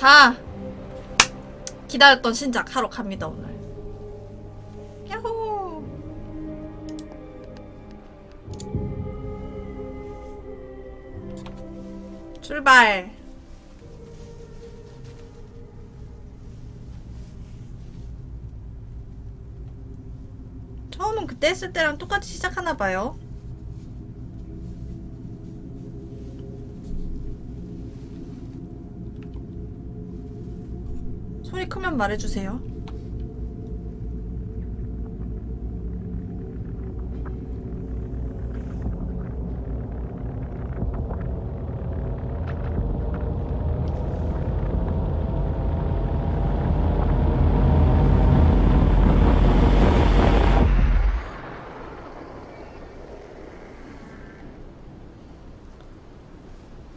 자 기다렸던 신작 하러 갑니다 오늘. 야호! 출발. 처음은 그때 했을 때랑 똑같이 시작하나 봐요 소리 크면 말해주세요.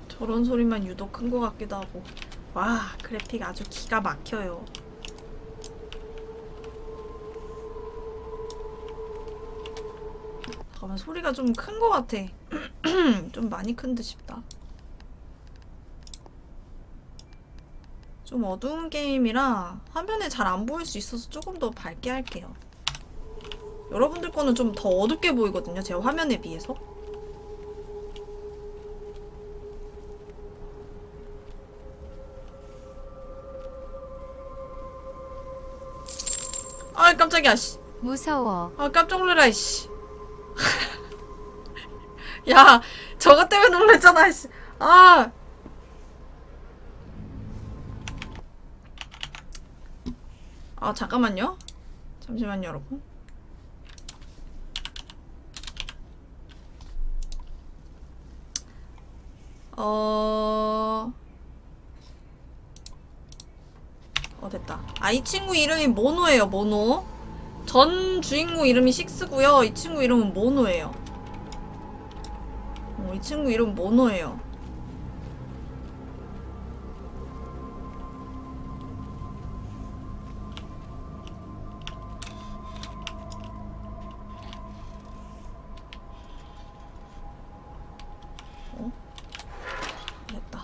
저런 소리만 유독 큰 것 같기도 하고. 와, 그래픽 아주 기가 막혀요. 소리가 좀 큰 것 같아. 좀 많이 큰 듯 싶다. 좀 어두운 게임이라 화면에 잘 안 보일 수 있어서 조금 더 밝게 할게요. 여러분들 거는 좀 더 어둡게 보이거든요, 제 화면에 비해서. 아 깜짝이야 씨. 무서워. 아 깜짝 놀래라 씨. 야 저것 때문에 놀랬잖아 씨. 아. 아 잠깐만요. 잠시만요 여러분. 어... 어 됐다 아 이 친구 이름이 모노예요 모노 전 주인공 이름이 식스고요 이 친구 이름은 모노예요 어, 이 친구 이름 모노예요. 어? 됐다.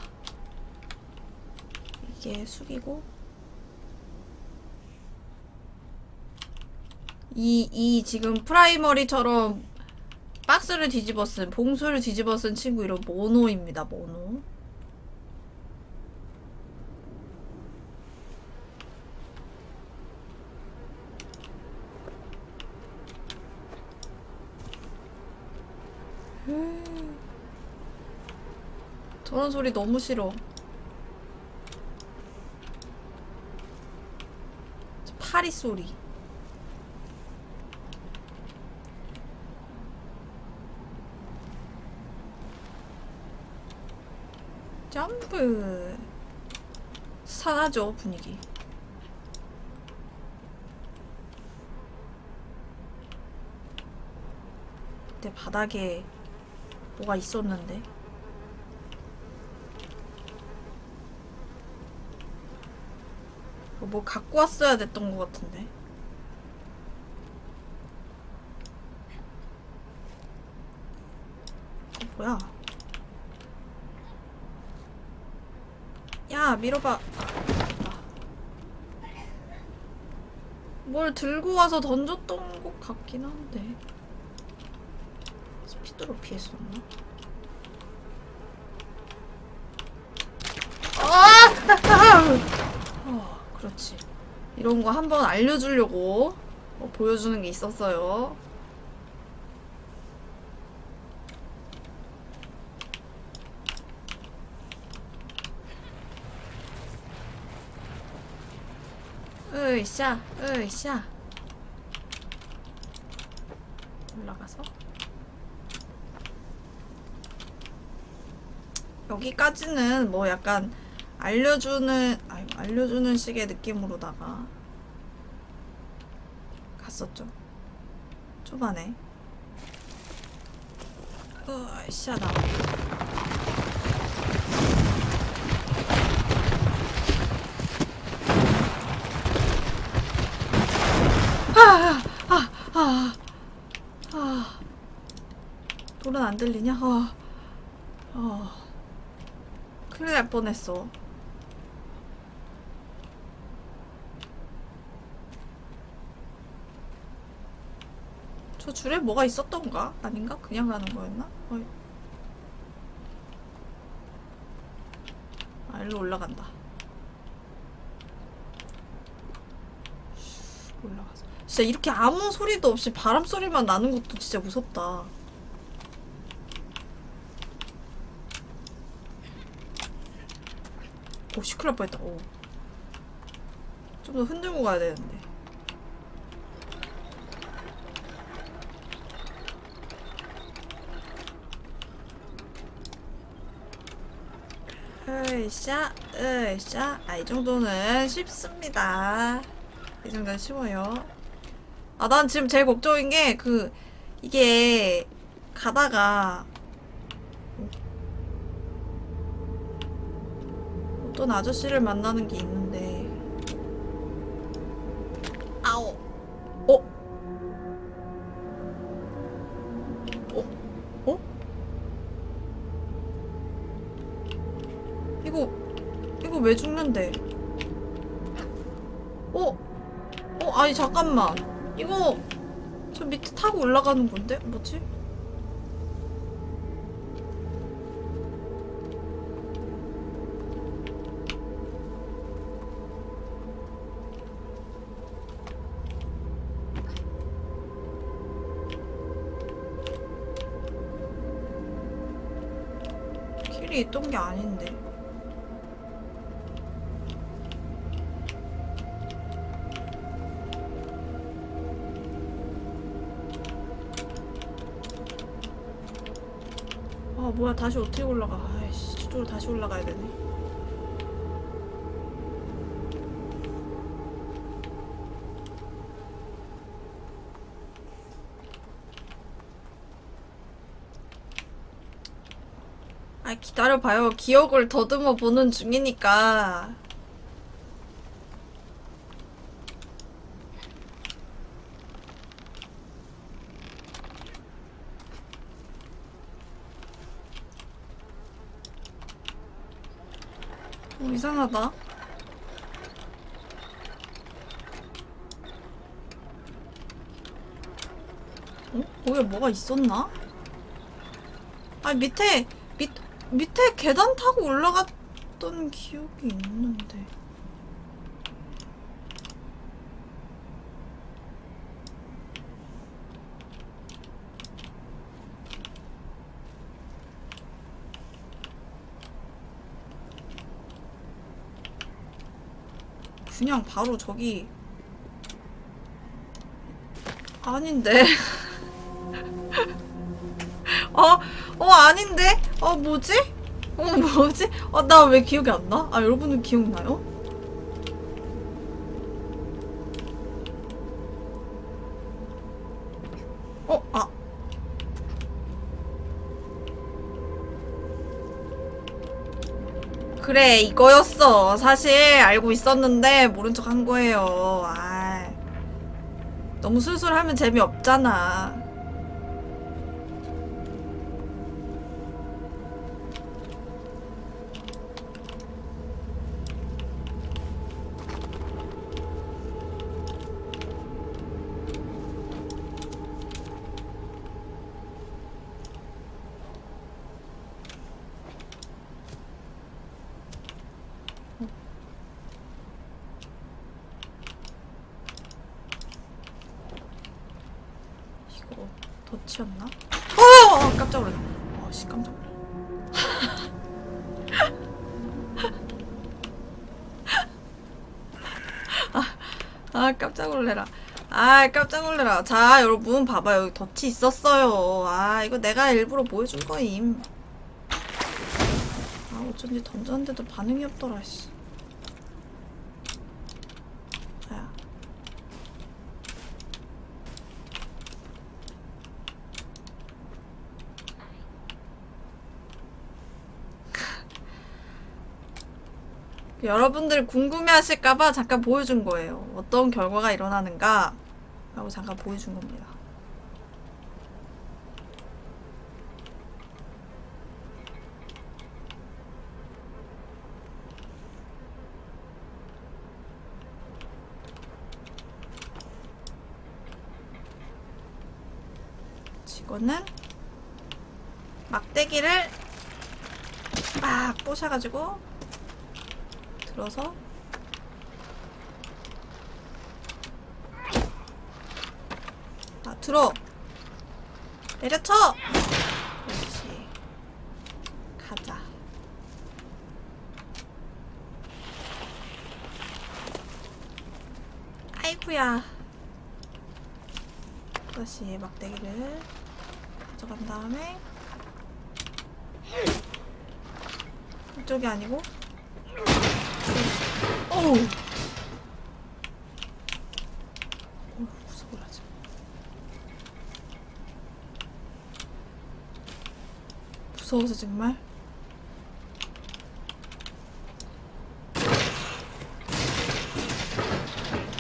이게 숙이고. 이, 이 지금 프라이머리처럼 박스를 뒤집어 쓴, 봉수를 뒤집어 쓴 친구 이름 모노입니다, 모노. 음. 저런 소리 너무 싫어. 파리 소리. 점프 산하죠 분위기. 그때 바닥에 뭐가 있었는데? 뭐 갖고 왔어야 됐던 것 같은데? 어, 뭐야 야 밀어봐 아. 뭘 들고 와서 던졌던 것 같긴 한데 스피드로 피했었나? 아! 어, 그렇지 이런 거 한번 알려주려고 어, 보여주는 게 있었어요 으쌰 으쌰 올라가서. 여기까지는 뭐 약간 알려주는 아유, 알려주는 식의 느낌으로다가 갔었죠. 초반에. 으쌰 나와 들리냐? 어, 어. 큰일 날 뻔했어. 저 줄에 뭐가 있었던가? 아닌가? 그냥 가는 거였나? 어이. 아, 일로 올라간다. 올라가서. 진짜 이렇게 아무 소리도 없이 바람 소리만 나는 것도 진짜 무섭다. 오, 시끄러울 뻔했다. 오. 좀더 흔들고 가야 되는데. 으쌰, 으쌰. 아, 이 정도는 쉽습니다. 이 정도는 쉬워요. 아, 난 지금 제일 걱정인 게, 그, 이게, 가다가, 어떤 아저씨를 만나는 게 있는데, 아오! 어? 어? 어? 이거 이거 왜 죽는데? 어? 어 아니 잠깐만 이거 저 밑에 타고 올라가는 건데 뭐지? 길이 있던 게 아닌데. 아 뭐야. 다시 어떻게 올라가? 아이씨 저쪽으로 다시 올라가야 되네 아 기다려봐요 기억을 더듬어 보는 중이니까 어, 이상하다. 어? 거기에 뭐가 있었나? 아 밑에 밑 밑에 계단 타고 올라갔던 기억이 있는데. 그냥 바로 저기 아닌데 어? 어 아닌데? 어 뭐지? 어 뭐지? 어 나 왜 기억이 안 나? 아 여러분은 기억나요? 어? 아 그래 이거였어 사실 알고 있었는데 모른 척 한 거예요 아 너무 술술 하면 재미없잖아 이거 덫이었나? 어 깜짝 놀랐네. 아씨 깜짝 놀랐네. 아, 아 깜짝 놀래라. 아 깜짝 놀래라. 자 여러분 봐봐요 여기 덫이 있었어요. 아 이거 내가 일부러 보여준 거임. 아 어쩐지 던졌는데도 반응이 없더라 씨 야. 여러분들 궁금해하실까봐 잠깐 보여준 거예요. 어떤 결과가 일어나는가 라고 잠깐 보여준 겁니다. 이거는 막대기를 막 부셔가지고 들어서 아 들어. 내려쳐. 그렇지. 가자. 아이쿠야. 다시 막대기를 가져간 다음에 이쪽이 아니고 어우 어우 무서워라 지 무서워서 정말?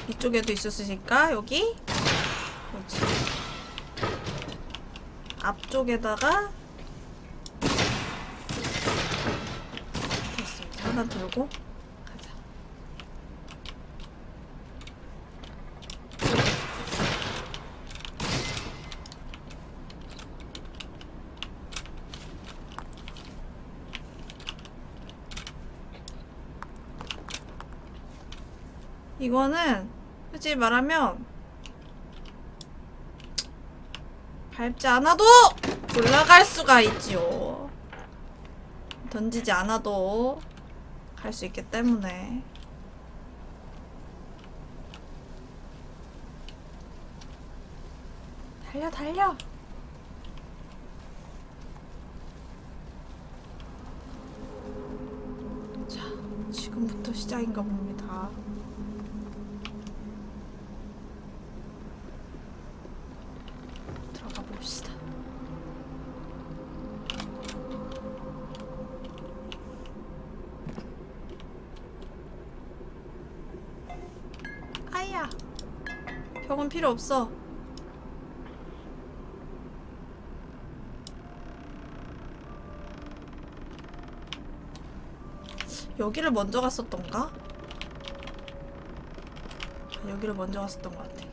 이쪽에도 있었으니까 여기? 그렇지? 앞쪽에다가 됐습니다. 하나 들고 가자 이거는 솔직히 말하면 밟지 않아도 올라갈 수가 있지요. 던지지 않아도 갈 수 있기 때문에. 달려, 달려! 자, 지금부터 시작인가 봅니다. 들어가 봅시다. 아야. 벽은 필요 없어. 여기를 먼저 갔었던가? 아, 여기를 먼저 갔었던 것 같아.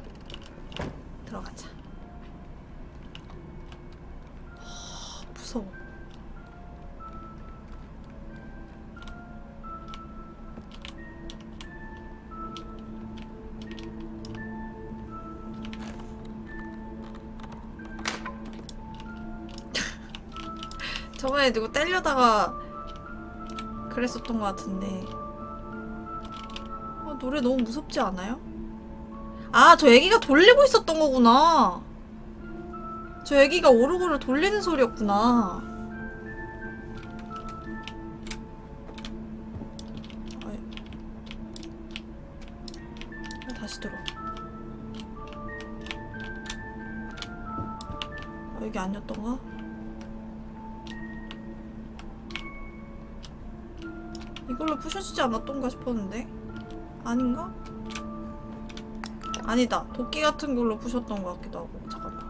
때려다가 그랬었던 것 같은데. 아, 노래 너무 무섭지 않아요? 아, 저 애기가 돌리고 있었던 거구나. 저 애기가 오르골을 돌리는 소리였구나. 아, 다시 들어. 아, 여기 아니었던가? 이걸로 부셔지지 않았던가 싶었는데? 아닌가? 아니다. 도끼 같은 걸로 부셨던 것 같기도 하고. 잠깐만.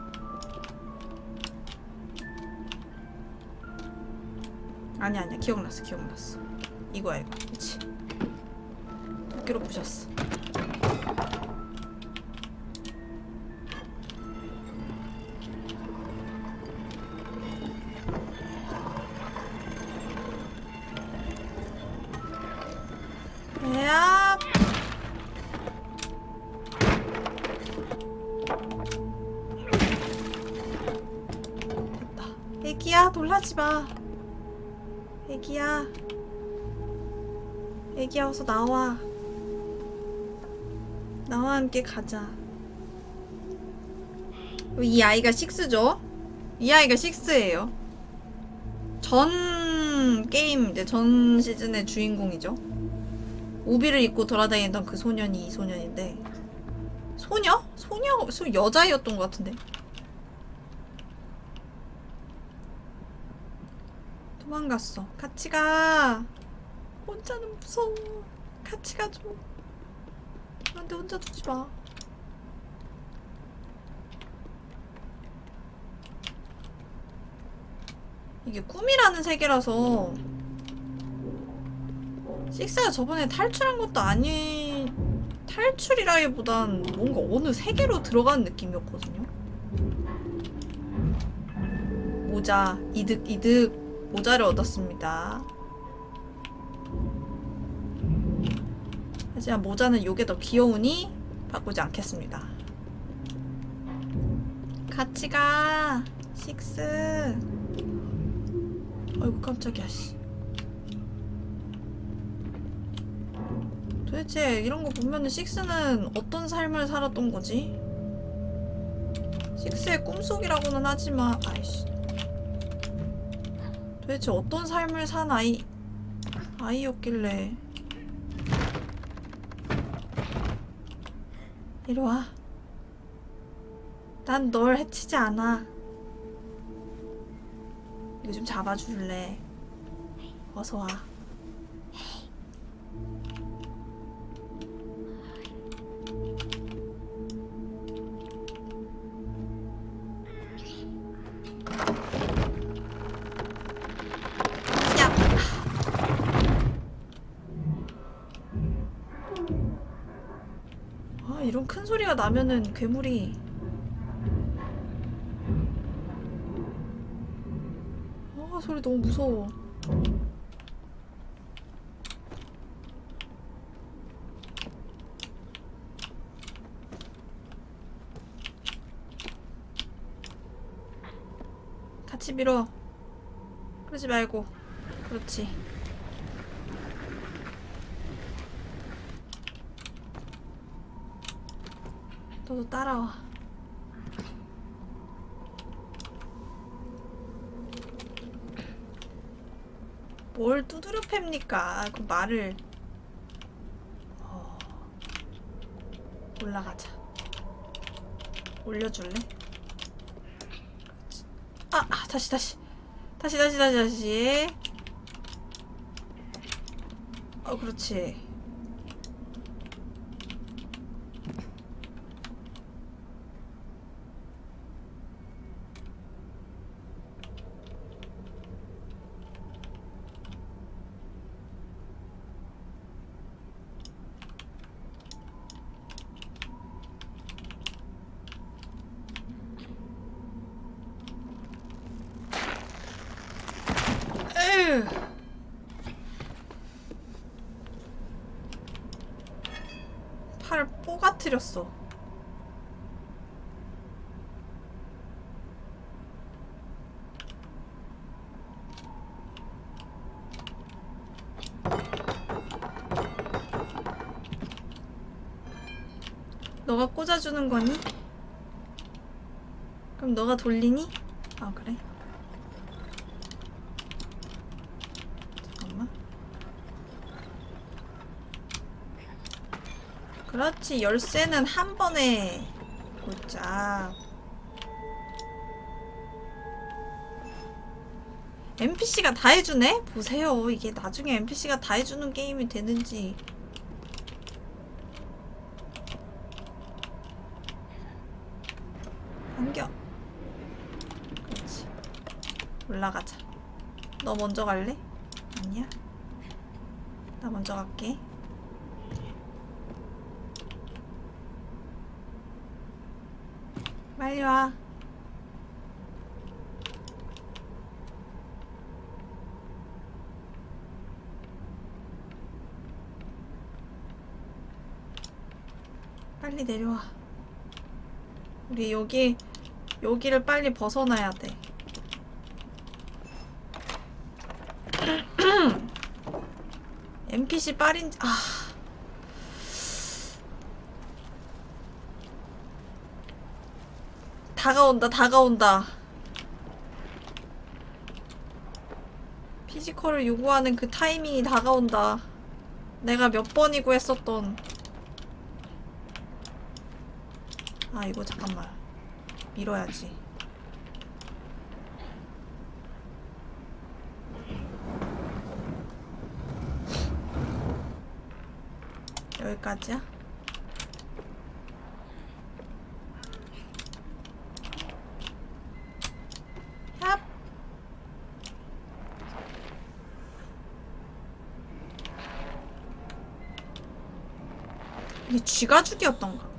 아니 아니야 기억났어 기억났어 이거야 이거 그치 도끼로 부셨어 어서 나와. 나와 함께 가자. 이 아이가 식스죠? 이 아이가 식스예요. 전 게임, 이제 전 시즌의 주인공이죠. 우비를 입고 돌아다니던 그 소년이 이 소년인데. 소녀? 소녀? 소 여자애였던 것 같은데. 도망갔어. 같이 가. 혼자는 무서워. 같이 가줘. 그런데 혼자 두지 마. 이게 꿈이라는 세계라서 식스가 저번에 탈출한 것도 아니 탈출이라기보단 뭔가 어느 세계로 들어간 느낌이었거든요. 모자 이득 이득 모자를 얻었습니다. 하지만 모자는 요게 더 귀여우니 바꾸지 않겠습니다. 같이 가 식스. 아이고 깜짝이야 씨. 도대체 이런 거 보면은 식스는 어떤 삶을 살았던 거지? 식스의 꿈속이라고는 하지만 아이씨 도대체 어떤 삶을 산 아이 아이였길래 이리 와. 난 널 해치지 않아. 이거 좀 잡아줄래? 어서 와. 나면은 괴물이 아, 소리 너무 무서워. 같이 밀어. 그러지 말고. 그렇지. 너도 따라와. 뭘 두드려 팹니까? 그 말을. 어... 올라가자. 올려줄래? 아, 아, 다시, 다시. 다시, 다시, 다시, 다시. 어, 그렇지. 에휴. 팔을 뽀가트렸어. 너가 꽂아주는 거니? 그럼 너가 돌리니? 아 그래? 잠깐만. 그렇지 열쇠는 한 번에 꽂자. NPC가 다 해주네? 보세요. 이게 나중에 NPC가 다 해주는 게임이 되는지. 당겨. 그렇지. 올라가자. 너 먼저 갈래? 아니야? 나 먼저 갈게. 빨리 와. 빨리 내려와. 우리 여기 여기를 빨리 벗어나야 돼. NPC 빨인 아 다가온다 다가온다. physical을 요구하는 그 타이밍이 다가온다. 내가 몇 번이고 했었던. 아 이거 잠깐만. 밀어야지. 여기까지야? 쥐가죽이었던가?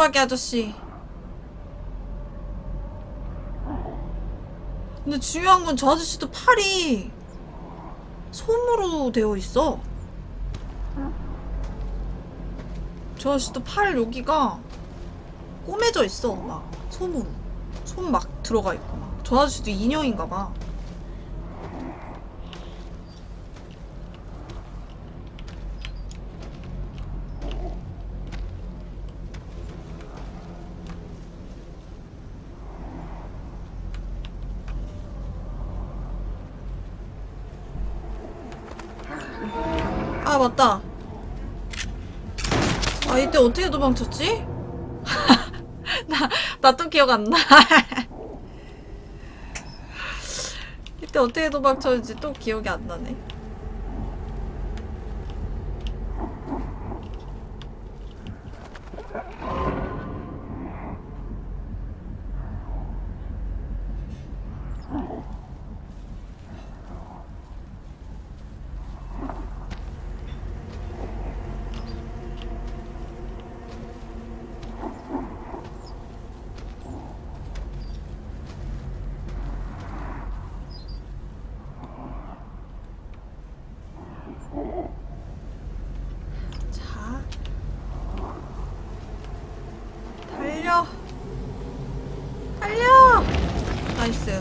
외눈박이 아저씨. 근데 중요한 건 저 아저씨도 팔이 솜으로 되어 있어. 저 아저씨도 팔 여기가 꼬매져 있어. 막 솜으로. 솜막 들어가 있고 막. 저 아저씨도 인형인가 봐. 맞다. 아 이때 어떻게 도망쳤지? 나 나 또 기억 안 나. 이때 어떻게 도망쳤는지 또 기억이 안 나네. 자. 달려. 달려! 나이스.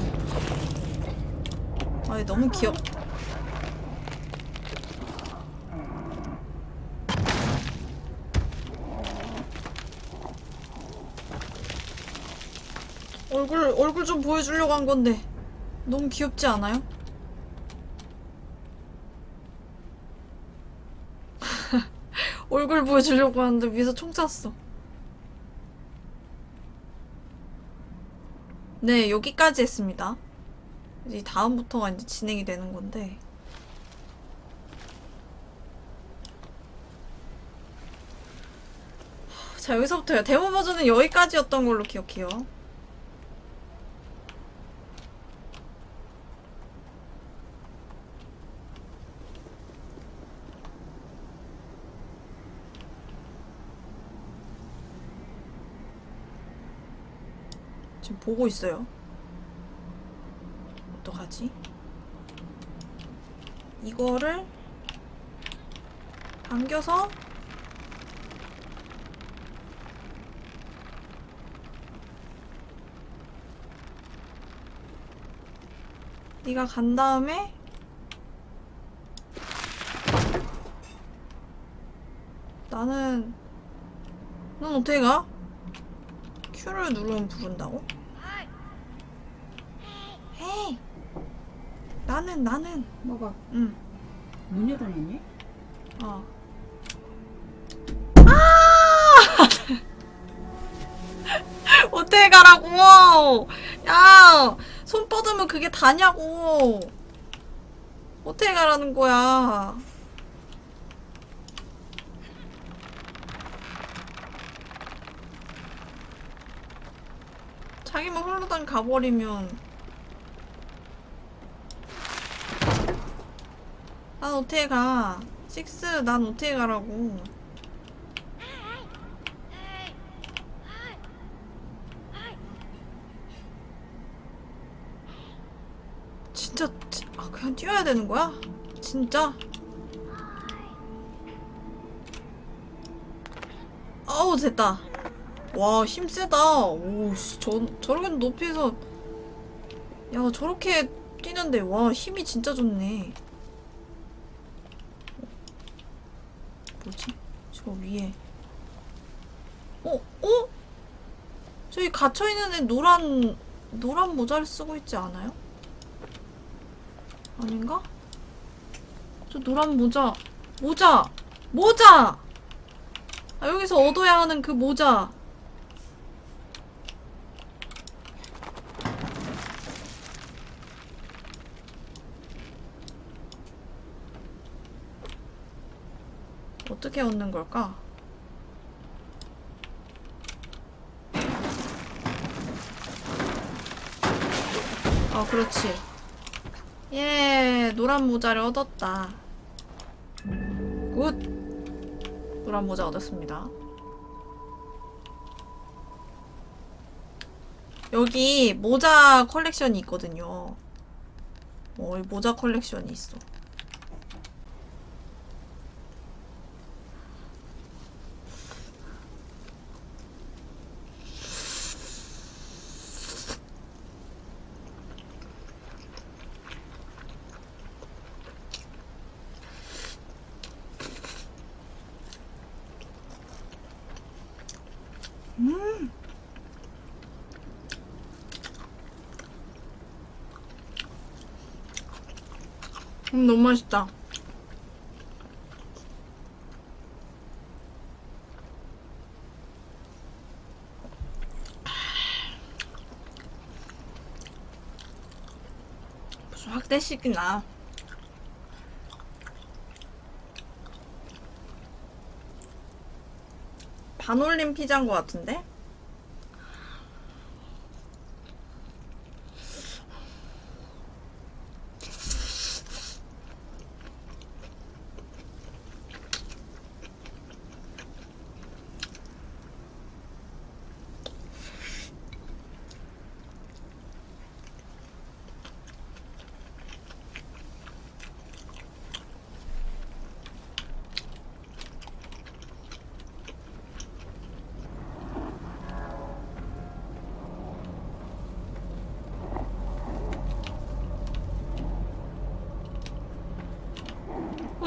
아, 너무 귀엽. 얼굴, 좀 보여주려고 한 건데. 너무 귀엽지 않아요? 얼굴 보여주려고 하는데 위에서 총 쐈어. 네, 여기까지 했습니다. 이제 다음부터가 이제 진행이 되는 건데. 자, 여기서부터요. 데모 버전은 여기까지였던 걸로 기억해요. 지금 보고 있어요. 어떡하지? 이거를 당겨서 네가 간 다음에 나는 넌 어떻게 가? Q를 누르면 부른다고? 나는 나는 뭐가 응문 열어놨니? 어. 아! 어떻게 가라고? 야, 손 뻗으면 그게 다냐고. 어떻게 가라는 거야? 자기만 흘러당 가버리면 난 어떻게 가? 식스, 난 어떻게 가라고? 진짜, 지- 아, 그냥 뛰어야 되는 거야? 진짜? 아우, 됐다. 와, 힘 세다. 오, 씨, 저, 저렇게 높이에서. 야, 저렇게 뛰는데, 와, 힘이 진짜 좋네. 뭐지? 저 위에. 어? 어? 저기 갇혀있는 애 노란, 노란 모자를 쓰고 있지 않아요? 아닌가? 저 노란 모자. 모자! 모자! 아, 여기서 얻어야 하는 그 모자. 어떻게 얻는 걸까? 어, 그렇지. 예, 노란 모자를 얻었다. Good! 노란 모자 얻었습니다. 여기 모자 컬렉션이 있거든요. 어, 이 모자 컬렉션이 있어. 음, 너무 맛있다. 무슨 확대식이나. 반올림 피자인 것 같은데?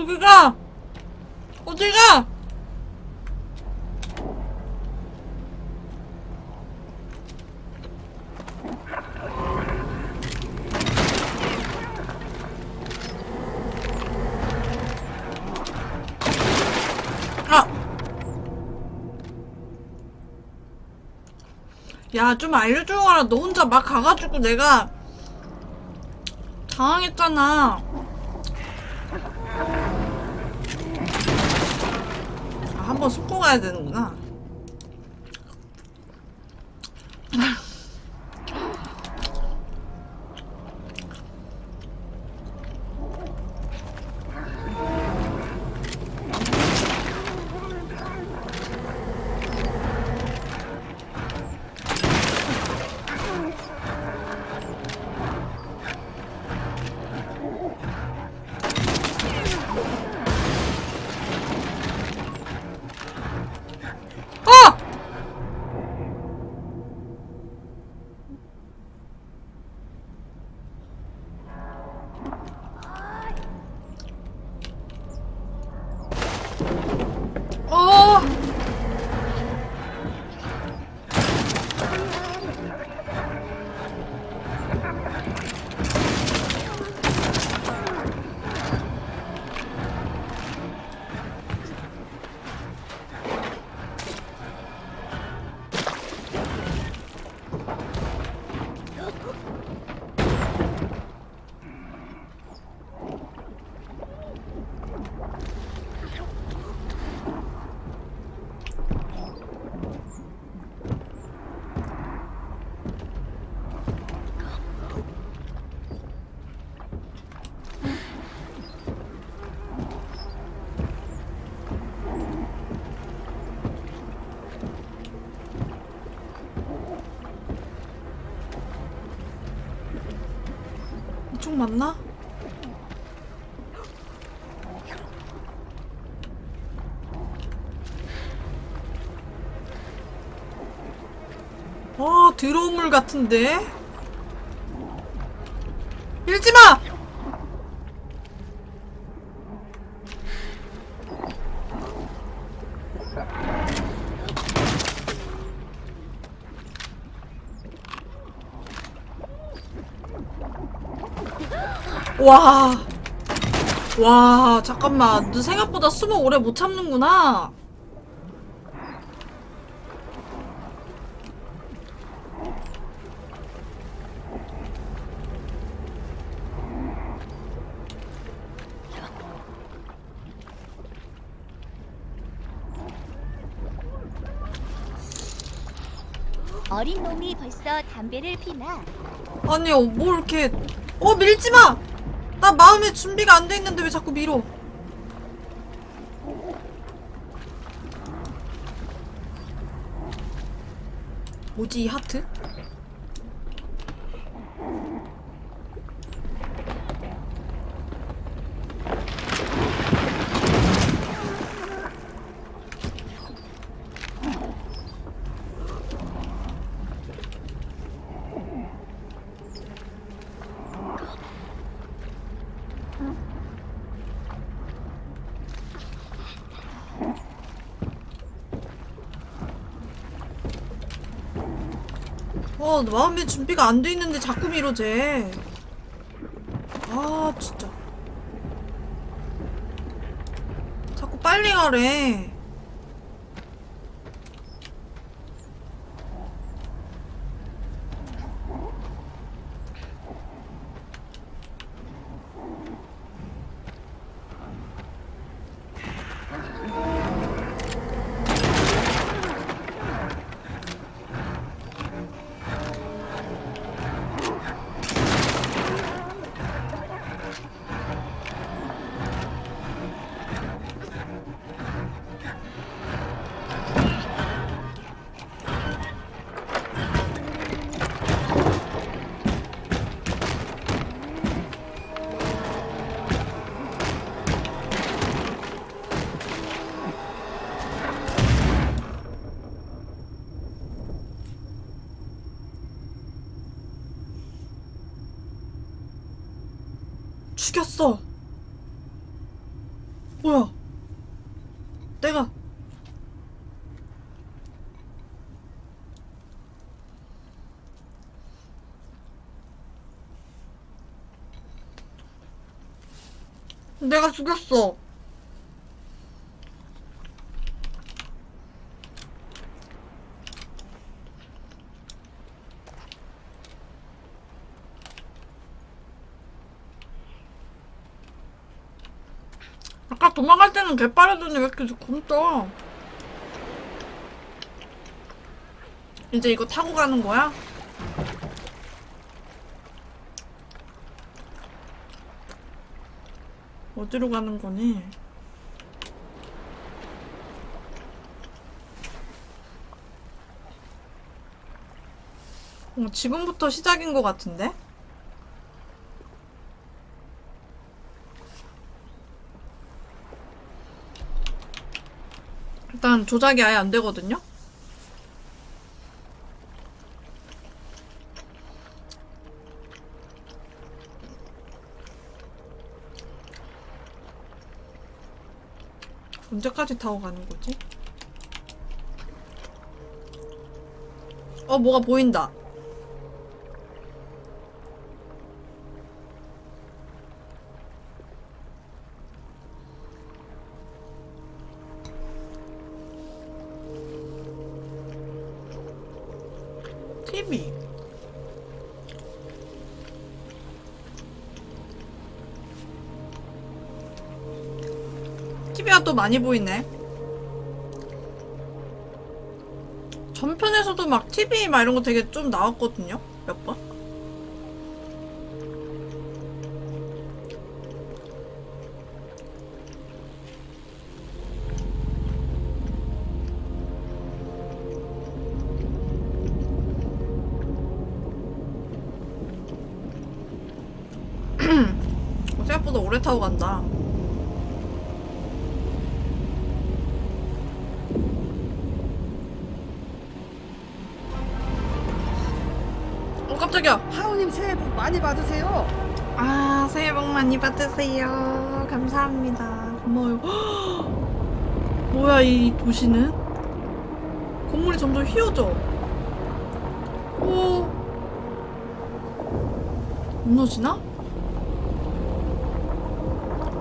어디가? 어디가? 아! 야, 좀 알려줘라. 너 혼자 막 가가지고 내가 당황했잖아. 한번 숨고 가야 되는구나. 맞나? 아, 더러운 물 같은데? 와. 와, 잠깐만. 너 생각보다 숨어 오래 못 참는구나. 어린 놈이 벌써 담배를 피나? 아니, 뭐 이렇게 어 밀지 마. 나 마음의 준비가 안 돼 있는데 왜 자꾸 밀어? 뭐지, 이 하트? 어, 마음의 준비가 안 돼 있는데 자꾸 쟤. 아, 진짜. 자꾸 빨리 가래. 죽였어. 뭐야? 내가 내가 죽였어. 아까 때는 개빠르더니 왜 이렇게 굶떠? 이제 이거 타고 가는 거야? 어디로 가는 거니? 어, 지금부터 시작인 것 같은데? 조작이 아예 안 되거든요? 언제까지 타고 가는 거지? 어, 뭐가 보인다. 또 많이 보이네. 전편에서도 막 TV 막 이런 거 되게 좀 나왔거든요. 몇 번. 받으세요. 아, 새해 복 많이 받으세요. 감사합니다. 고마워요. 헉! 뭐야, 이 도시는? 건물이 점점 휘어져. 오. 무너지나?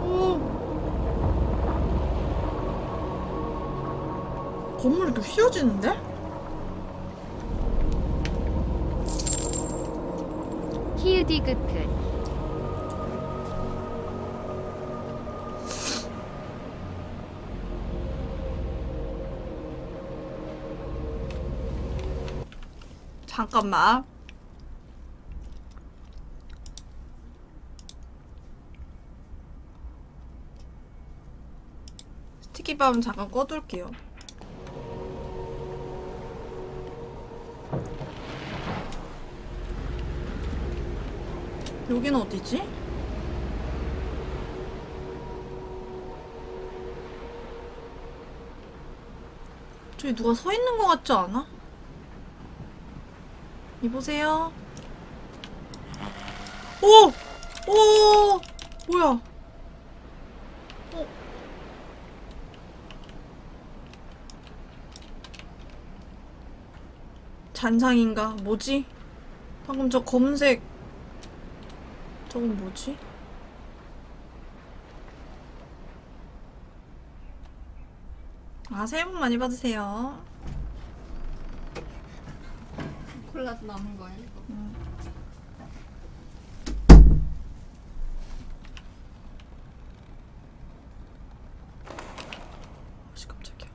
오. 건물이 이렇게 휘어지는데? 히읗디귿끝 잠깐만. 스티키밤 잠깐 꺼둘게요. 여기는 어디지? 저기 누가 서 있는 것 같지 않아? 이보세요. 오! 오! 뭐야? 어? 잔상인가? 뭐지? 방금 저 검은색 저건 뭐지? 아, 새해 복 많이 받으세요. 콜라도 남은 거야 이거. 아씨 깜짝이야.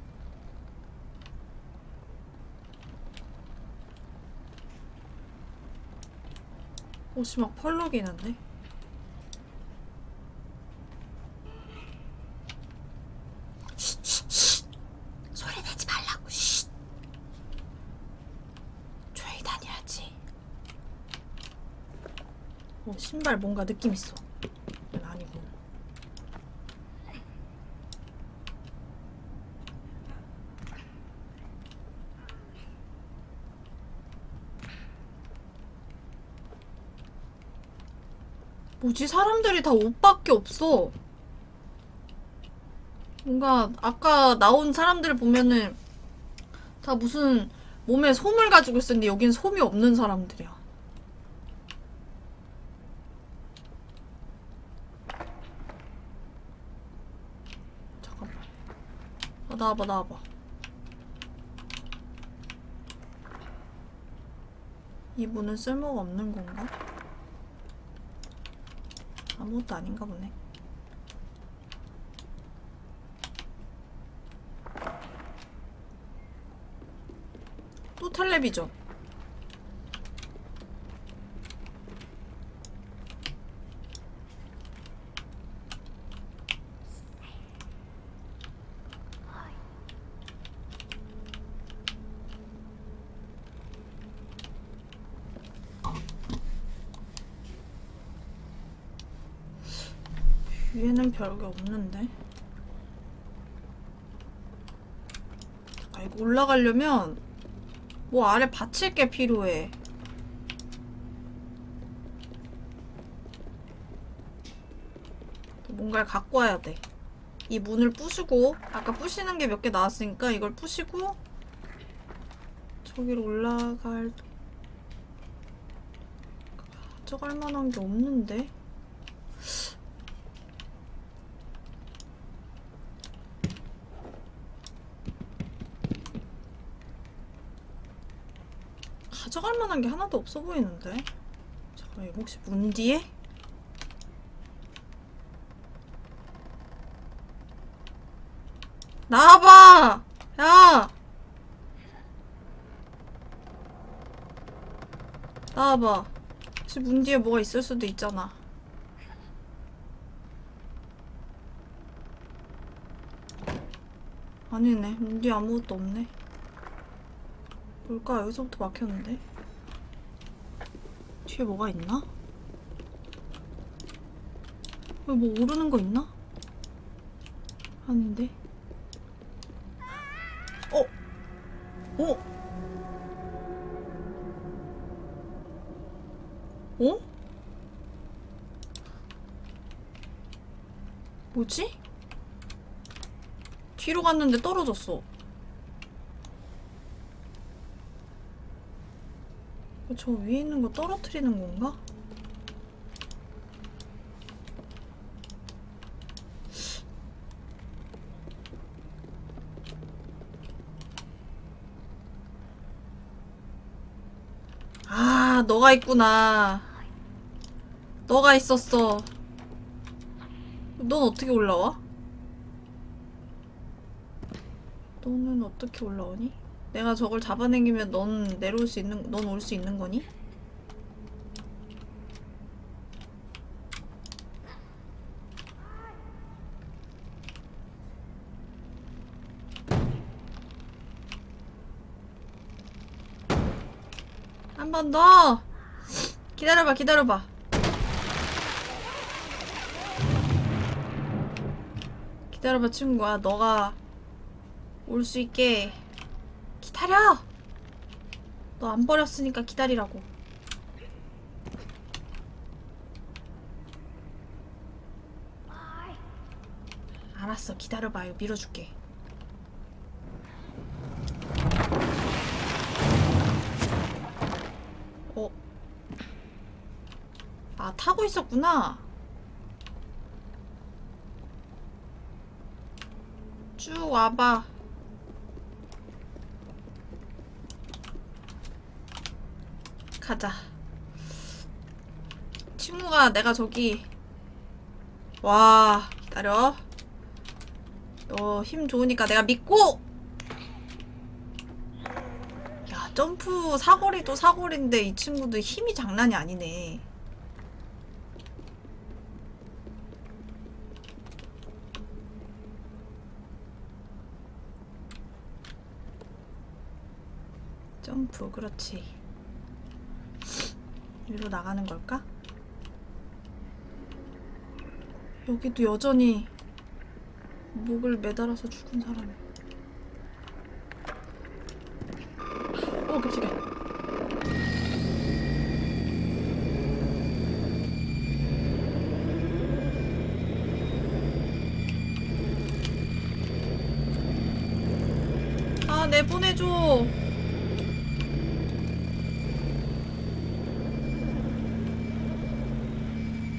옷이 막 펄럭이는데? 쉿, 쉿, 쉿. 소리 내지 말라고. 쉿. 조용히 다녀야지. 어, 신발 뭔가 느낌 있어. 아니고. 뭐지? 사람들이 다 옷밖에 없어. 뭔가 아까 나온 사람들을 보면은 다 무슨 몸에 솜을 가지고 있었는데 여긴 솜이 없는 사람들이야. 잠깐만. 아, 나와봐, 나와봐. 이 문은 쓸모가 없는 건가? 아무것도 아닌가 보네. 또 텔레비전. 위에는 별게 없는데. 아, 이거 올라가려면 뭐 아래 받칠 게 필요해. 뭔가를 갖고 와야 돼. 이 문을 부수고 아까 부시는 게 몇 개 나왔으니까 이걸 부시고 저기로 올라갈 가져갈 만한 게 없는데. 가져갈 만한 게 하나도 없어 보이는데? 잠깐만, 이거 혹시 문 뒤에? 나와봐! 야! 나와봐. 혹시 문 뒤에 뭐가 있을 수도 있잖아. 아니네. 문 뒤에 아무것도 없네. 뭘까? 여기서부터 막혔는데? 뒤에 뭐가 있나? 여기 뭐 오르는 거 있나? 아닌데? 어? 어? 어? 뭐지? 뒤로 갔는데 떨어졌어. 저 위에 있는 거 떨어뜨리는 건가? 아, 너가 있구나. 너가 있었어. 넌 어떻게 올라와? 너는 어떻게 올라오니? 내가 저걸 잡아당기면 넌 내려올 수 있는, 넌 올 수 있는 거니? 한 번 더! 기다려봐, 기다려봐. 기다려봐, 친구야. 너가 올 수 있게 기다려! 너 안 버렸으니까 기다리라고. 알았어, 기다려봐요. 밀어줄게. 어? 아, 타고 있었구나. 쭉 와봐. 가자. 친구가 내가 저기 와 기다려. 너 힘 좋으니까 내가 믿고. 야 점프 사거리도 사거리인데 이 친구도 힘이 장난이 아니네. 점프 그렇지. 위로 나가는 걸까? 여기도 여전히 목을 매달아서 죽은 사람이. 어, 깜짝이야. 아, 내보내줘.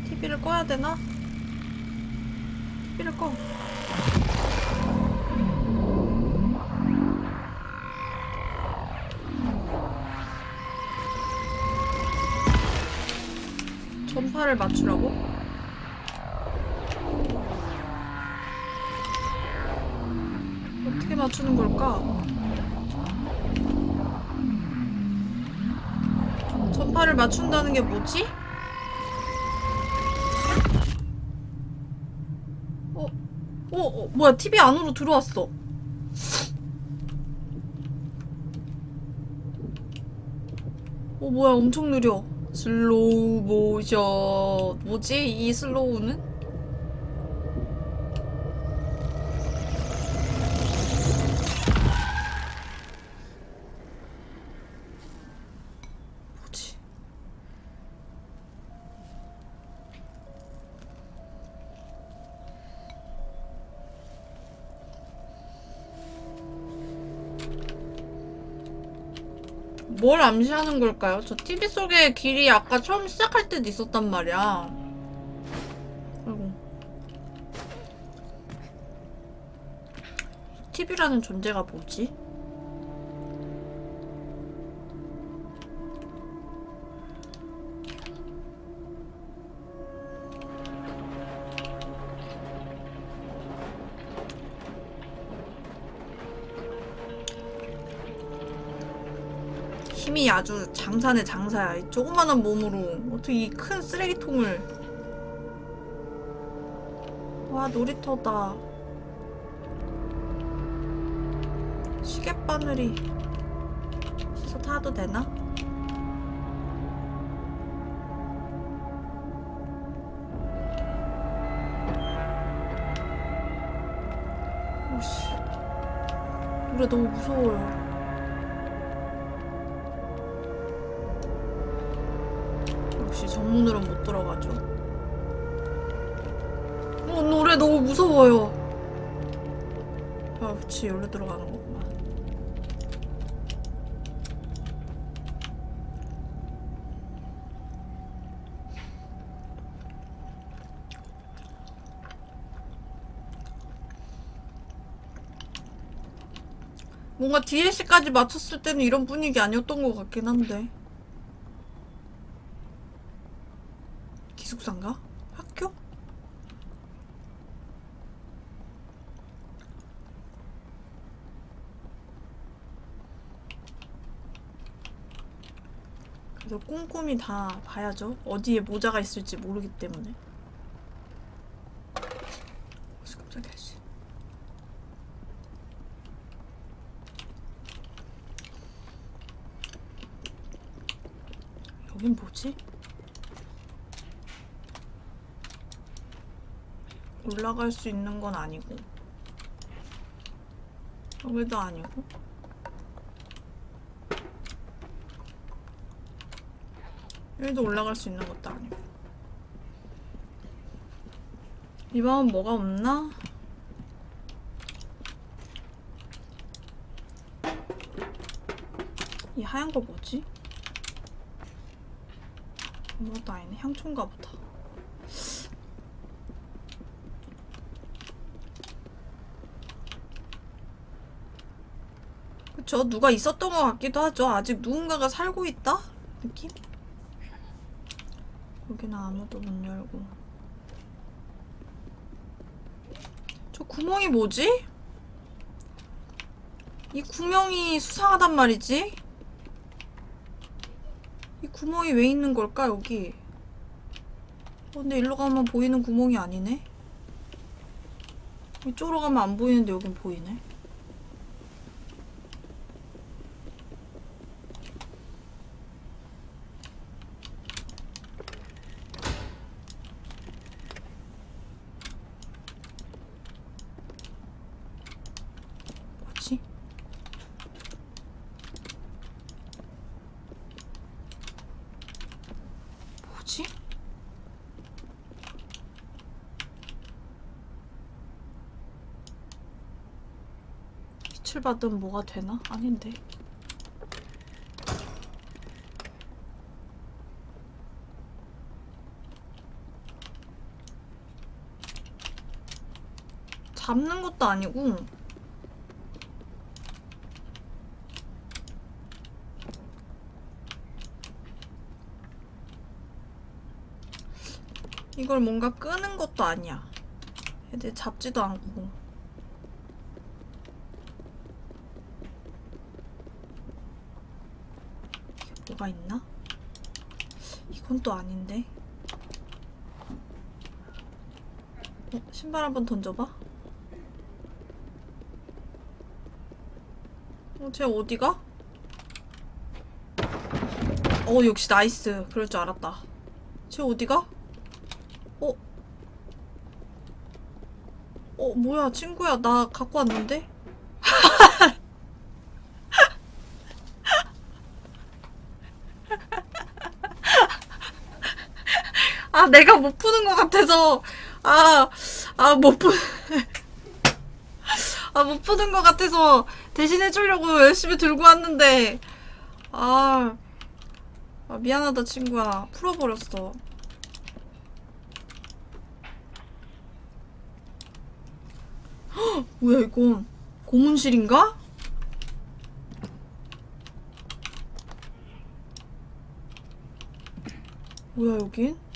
TV를 꺼야 되나? TV를 꺼. 전파를 맞추라고? 어떻게 맞추는 걸까? 전파를 맞춘다는 게 뭐지? 어, 어, 어, 뭐야, TV 안으로 들어왔어. 어, 뭐야, 엄청 느려. 슬로우 모션. 뭐지, 이 슬로우는? 뭘 암시하는 걸까요? 저 TV 속의 길이 아까 처음 시작할 때도 있었단 말이야. 아이고. TV라는 존재가 뭐지? 힘이 아주 장사네 장사야. 이 조그마한 몸으로 어떻게 이 큰 쓰레기통을 와 놀이터다. 시계바늘이 씻어 타도 되나? 오씨 노래 너무 무서워요. 여기로 들어가는 거구만. 뭔가 DLC까지 맞췄을 때는 이런 분위기 아니었던 것 같긴 한데. 기숙사인가? 학교? 그래서 꼼꼼히 다 봐야죠. 어디에 모자가 있을지 모르기 때문에. 여긴 뭐지? 올라갈 수 있는 건 아니고 여기도 아니고 여기도 올라갈 수 있는 것도 아니고 이 방은 뭐가 없나? 이 하얀 거 뭐지? 아무것도 아니네 향초인가 보다 그쵸 누가 있었던 것 같기도 하죠 아직 누군가가 살고 있다? 느낌? 여기는 아무도 못 열고 저 구멍이 뭐지? 이 구멍이 수상하단 말이지? 이 구멍이 왜 있는 걸까 여기 어, 근데 일로 가면 보이는 구멍이 아니네 이쪽으로 가면 안 보이는데 여긴 보이네 뭐지? 뭐지? 빛을 받으면 뭐가 되나? 아닌데. 잡는 것도 아니고 이걸 뭔가 끄는 것도 아니야. 애들 잡지도 않고. 이게 뭐가 있나? 이건 또 아닌데. 어, 신발 한번 던져봐. 어, 쟤 어디가? 어, 역시 nice. 그럴 줄 알았다. 쟤 어디가? 어? 어, 뭐야, 친구야. 나 갖고 왔는데? 아, 내가 못 푸는 것 같아서. 아, 아, 못 푸. 아, 못 푸는 것 같아서 대신 해주려고 열심히 들고 왔는데. 아, 아 미안하다, 친구야. 풀어버렸어. 뭐야 이건 고문실인가? 뭐야 여긴?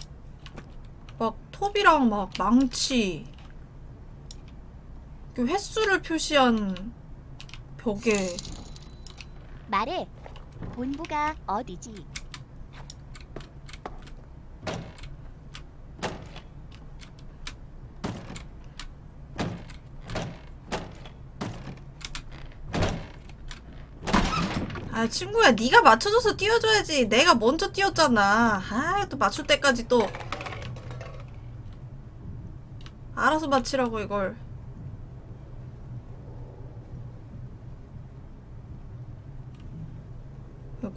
막 톱이랑 막 망치 그 횟수를 표시한 벽에 말해. 본부가 어디지? 아 친구야 네가 맞춰줘서 띄워줘야지 내가 먼저 띄웠잖아 아또 맞출 때까지 또 맞히라고 이걸.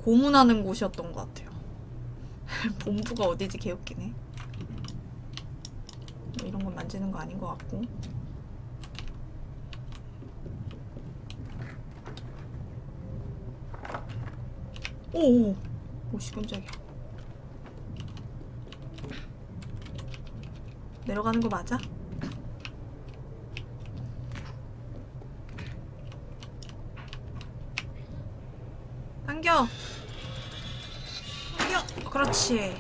고문하는 곳이었던 것 같아요. 본부가 어디지 개웃기네. 뭐 이런 건 만지는 거 아닌 것 같고. 오오. 오씨 깜짝이야. 내려가는 거 맞아? 당겨 당겨 그렇지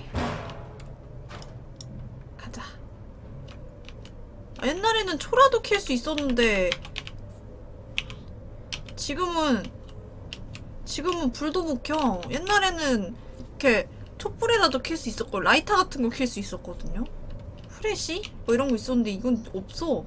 가자 아, 옛날에는 초라도 킬 수 있었는데 지금은 지금은 불도 못 켜. 옛날에는 이렇게 촛불에라도 켤수 있었고 라이터 같은 거켤수 있었거든요. 프레시? 뭐 이런 거 있었는데 이건 없어.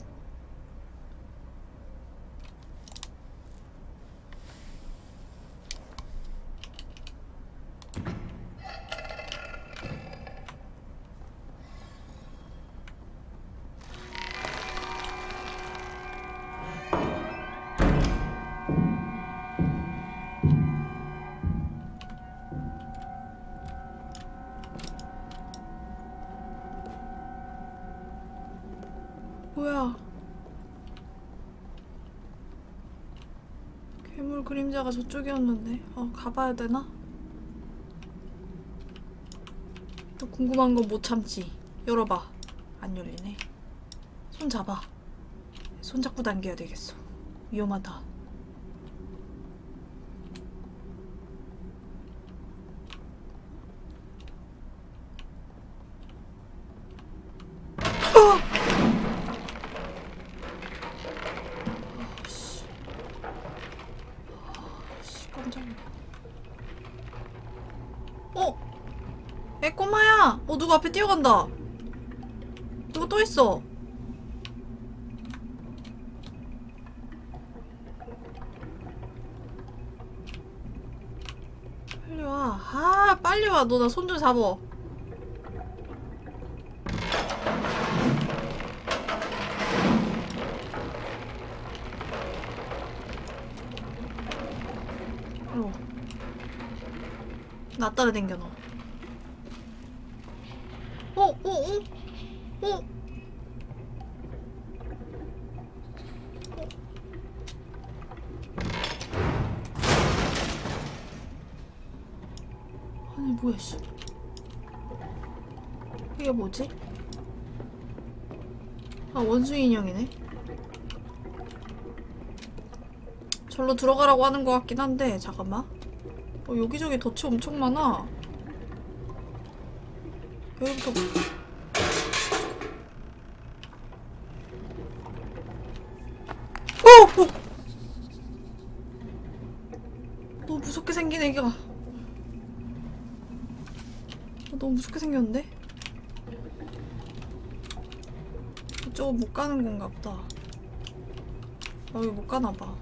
그림자가 저쪽이었는데. 어, 가봐야 되나? 또 궁금한 건 못 참지. 열어봐. 안 열리네. 손 잡아. 손 잡고 당겨야 되겠어. 위험하다. 씨. 씨, 깜짝이야. 어? 에, 꼬마야! 어, 누가 앞에 뛰어간다. 누가 또 있어. 빨리 와. 아, 빨리 와. 너 나 손 좀 잡어. 어. 나 따라 댕겨 너. 어, 어, 어, 어. 아니 뭐야 씨. 이게 뭐지? 아 원숭이 인형이네. 절로 들어가라고 하는 것 같긴 한데 잠깐만 어, 여기저기 덫이 엄청 많아 여기부터 어! 어! 너무 무섭게 생긴 애가 어, 너무 무섭게 생겼는데? 이쪽은 못 가는 건가 보다 아 여기 못 가나 봐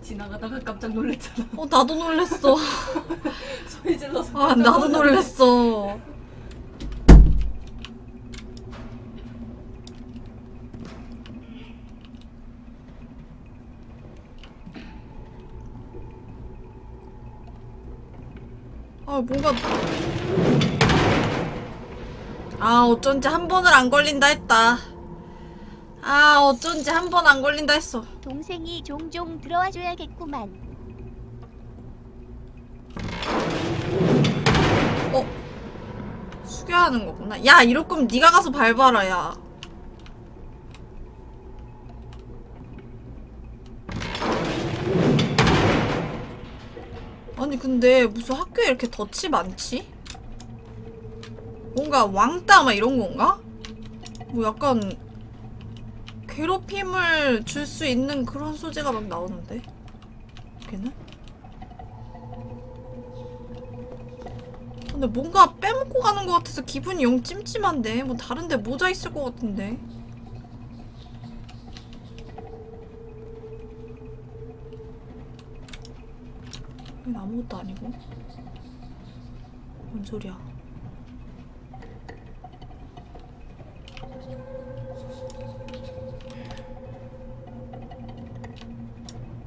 지나가다가 깜짝 놀랐잖아. 어, 나도 놀랬어. 소리 질러서. 아, 나도 놀랬어. 아, 뭔가. 아, 어쩐지 한 번을 안 걸린다 했다. 아, 어쩐지 한 번 안 걸린다 했어. 동생이 종종 들어와 줘야겠구만. 숙여야 하는 거구나. 야, 이럴 거면 네가 가서 밟아라, 야. 아니, 근데 무슨 학교에 이렇게 덫이 많지? 뭔가 왕따 막 이런 건가? 뭐 약간 괴롭힘을 줄 수 있는 그런 소재가 막 나오는데? 걔는? 근데 뭔가 빼먹고 가는 것 같아서 기분이 영 찜찜한데 뭐 다른데 모자 있을 것 같은데 아무것도 아니고 뭔 소리야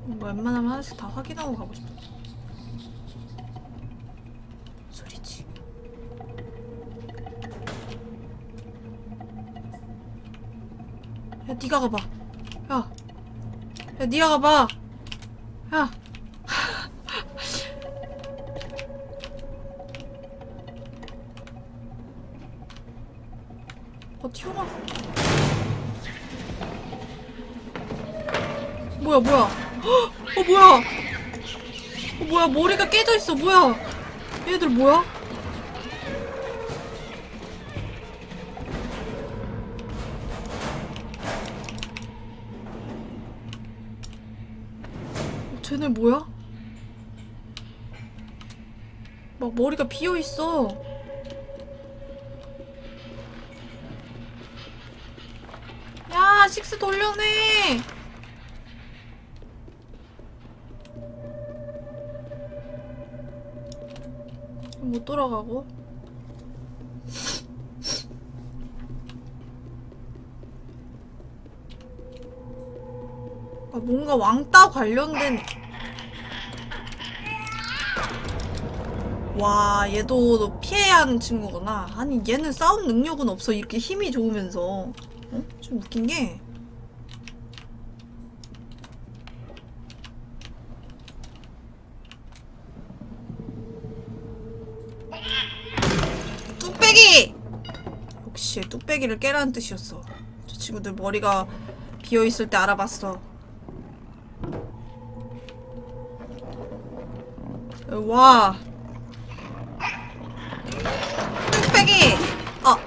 뭔가 웬만하면 하나씩 다 확인하고 가고 싶어 뭔 소리지 야, 니가 가봐. 야, 야, 니가 가봐. 야. 어, 튀어나. 뭐야, 뭐야. 헉! 어, 뭐야. 어, 뭐야, 머리가 깨져 있어. 뭐야. 얘들 뭐야? 쟤네 뭐야? 막 머리가 비어 있어. 야, 식스 돌려내. 못 돌아가고. 아, 뭔가 왕따 관련된 와 얘도 너 피해야 하는 친구구나 아니 얘는 싸움 능력은 없어 이렇게 힘이 좋으면서 어? 좀 웃긴 게 뚝배기! 역시 뚝배기를 깨라는 뜻이었어. 저 친구들 머리가 비어있을 때 알아봤어. 와. 뚝배기! 아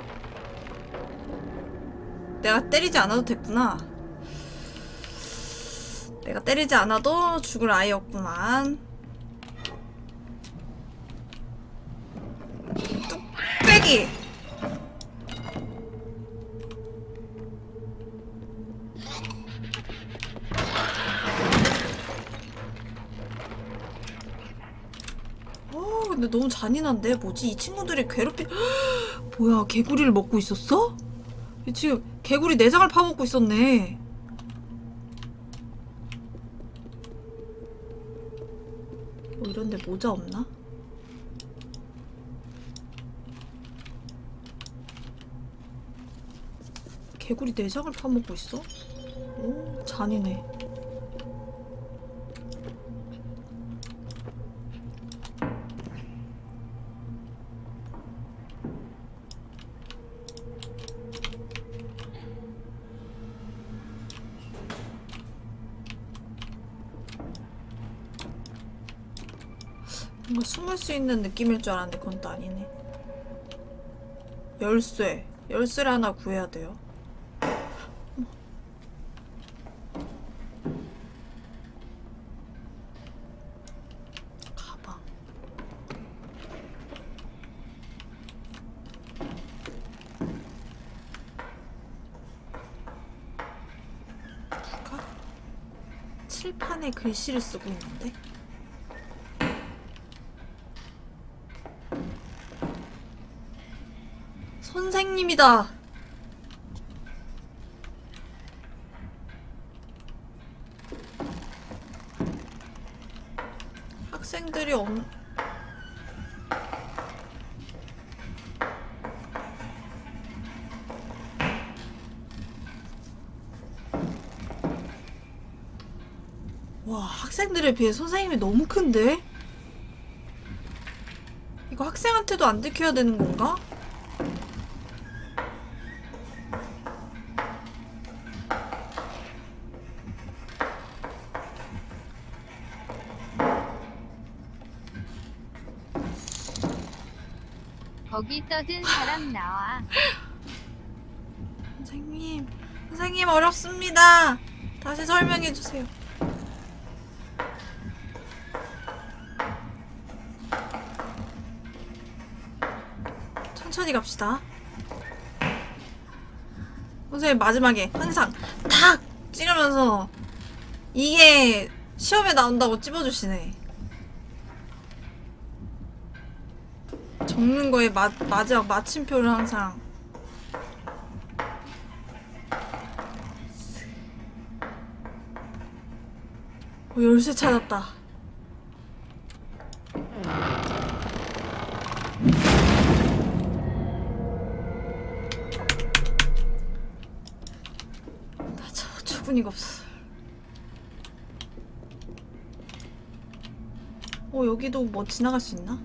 내가 때리지 않아도 됐구나. 내가 때리지 않아도 죽을 아이였구만. 뚝배기! 어, 근데 너무 잔인한데? 뭐지? 이 친구들이 괴롭히... 뭐야, 개구리를 먹고 있었어? 이 지금 개구리 내장을 파먹고 있었네. 뭐 이런데 모자 없나? 개구리 내장을 파먹고 있어? 오, 잔인해. 뭔가 숨을 수 있는 느낌일 줄 알았는데 그건 또 아니네. 열쇠. 열쇠를 하나 구해야 돼요. 가방. 누가? 칠판에 글씨를 쓰고 있는데? 선생님이다. 학생들이 없... 와, 학생들에 비해 선생님이 너무 큰데? 이거 학생한테도 안 들켜야 되는 건가? 거기 떠든 사람 나와. 선생님, 선생님 어렵습니다. 다시 설명해 주세요. 천천히 갑시다. 선생님 마지막에 항상 탁 찌르면서 이게 시험에 나온다고 찝어주시네. 적는 거에 마, 마지막 마침표를 항상 어, 열쇠 찾았다. 나 저, 저분이가 없어. 어, 여기도 뭐 지나갈 수 있나?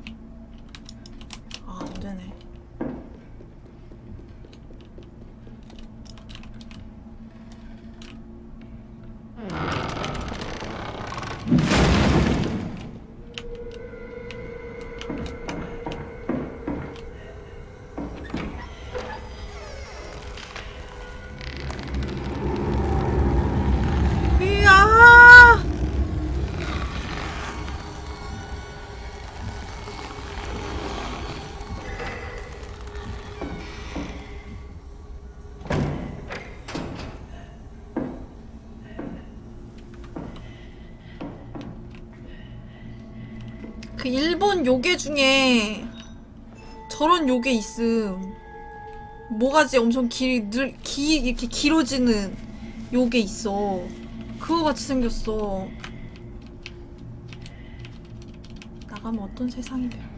일본 요괴 중에 저런 요괴 있음. 모가지 엄청 길, 늘, 기, 이렇게 길어지는 요괴 있어. 그거 같이 생겼어. 나가면 어떤 세상이 돼?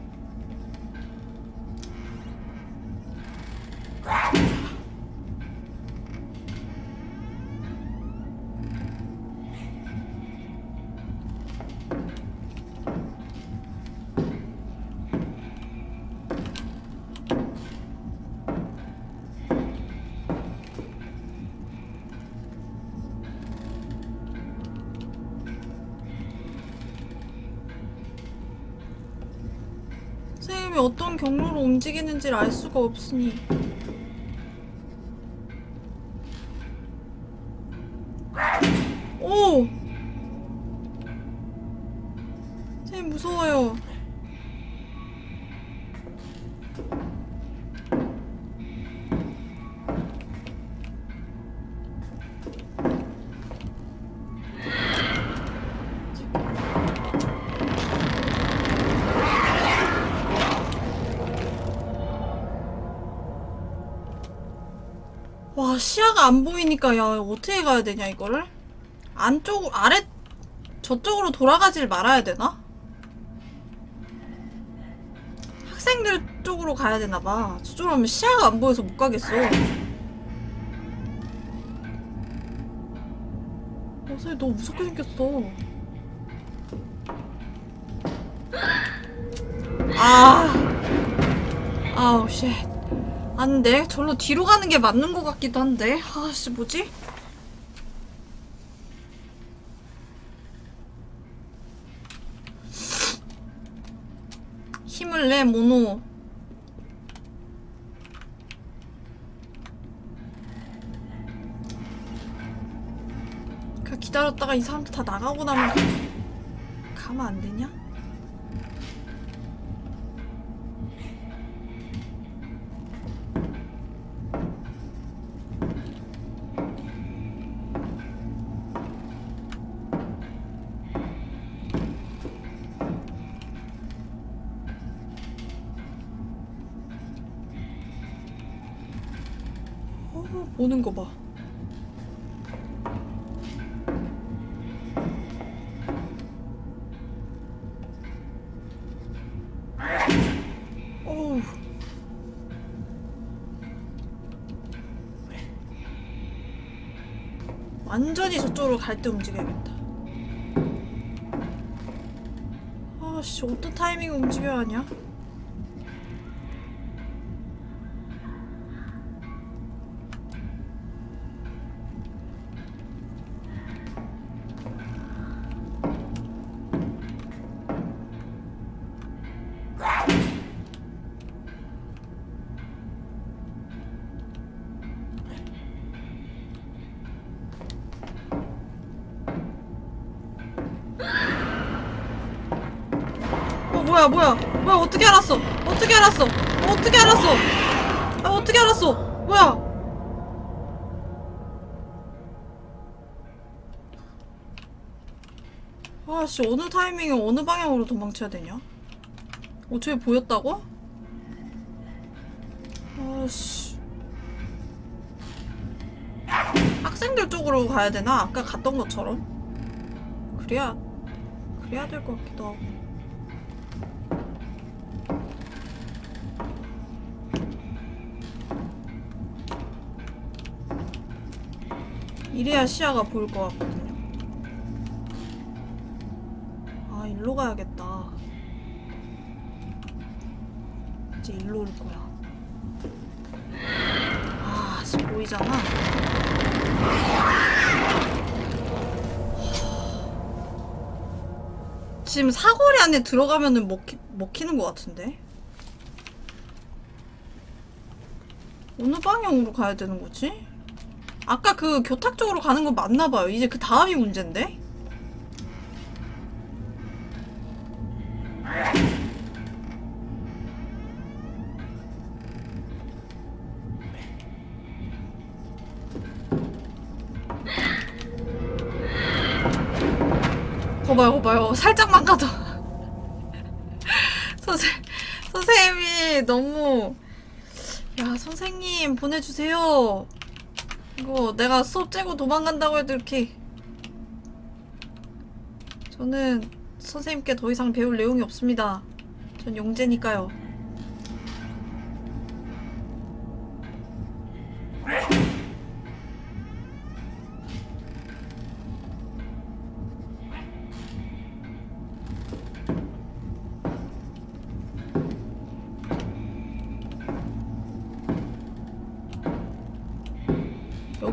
움직이는지를 알 수가 없으니 와 시야가 안 보이니까 야 어떻게 가야 되냐 이거를? 안쪽 아래 저쪽으로 돌아가질 말아야 되나? 학생들 쪽으로 가야 되나봐. 저쪽으로 하면 시야가 안 보여서 못 가겠어. 어, 선생님 너무 무섭게 생겼어. 아. 아우 shit 안돼 절로 뒤로 가는 게 맞는 것 같기도 한데 아씨 뭐지? 힘을 내 모노 그 기다렸다가 이 사람들 다 나가고 나면 가면 안 되냐? 어, 보는 거 봐. 완전히 저쪽으로 갈 때 움직여야겠다. 아씨, 어떤 타이밍에 움직여야 하냐? 뭐야 뭐야. 뭐야 어떻게 알았어? 어떻게 알았어? 어떻게 알았어? 아 어떻게 알았어? 뭐야? 아씨 어느 타이밍에 어느 방향으로 도망쳐야 되냐? 어 저기 보였다고? 아씨. 학생들 쪽으로 가야 되나? 아까 갔던 것처럼? 그래야 그래야 될 것 같기도 하고 이래야 시야가 보일 것 같거든요. 아, 일로 가야겠다. 이제 일로 올 거야. 아, 씨, 보이잖아. 지금 사거리 안에 들어가면은 먹히, 먹히는 것 같은데? 어느 방향으로 가야 되는 거지? 아까 그 교탁 쪽으로 가는 건 맞나 봐요. 이제 그 다음이 문제인데? 거봐요, 거봐요. 살짝만 가도. 선생 선생님이 너무 야 선생님 보내주세요. 이거 내가 수업 째고 도망간다고 해도 이렇게 저는 선생님께 더 이상 배울 내용이 없습니다. 전 용재니까요.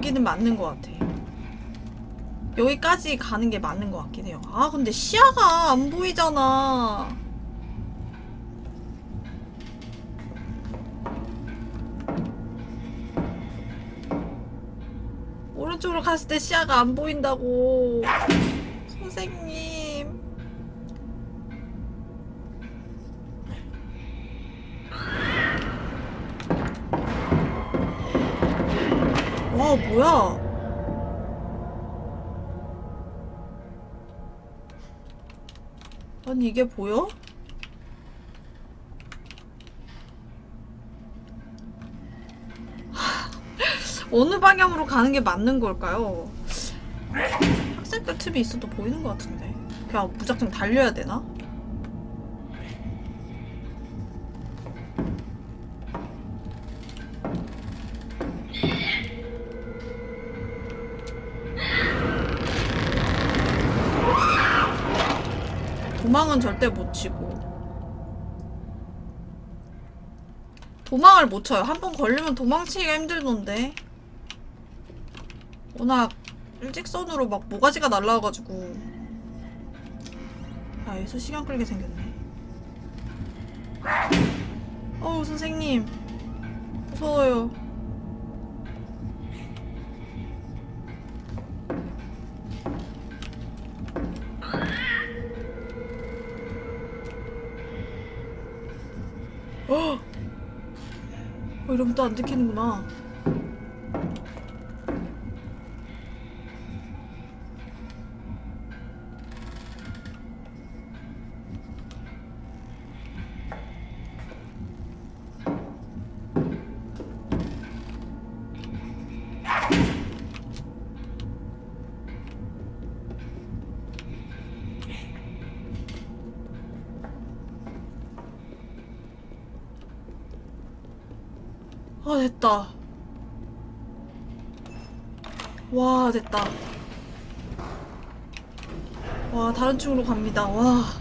여기는 맞는 것 같아. 여기까지 가는 게 맞는 것 같긴 해요. 아, 근데 시야가 안 보이잖아. 오른쪽으로 갔을 때 시야가 안 보인다고. 선생님. 와, 뭐야. 아니, 이게 보여? 어느 방향으로 가는 게 맞는 걸까요? 학생들 틈이 있어도 보이는 것 같은데. 그냥 무작정 달려야 되나? 도망은 절대 못 치고. 도망을 못 쳐요. 한 번 걸리면 도망치기가 힘들던데. 워낙 일직선으로 막 모가지가 날라와가지고. 아, 예수 시간 끌게 생겼네. 어우, 선생님. 무서워요. 이러면 또 안 들키는구나. 와, 다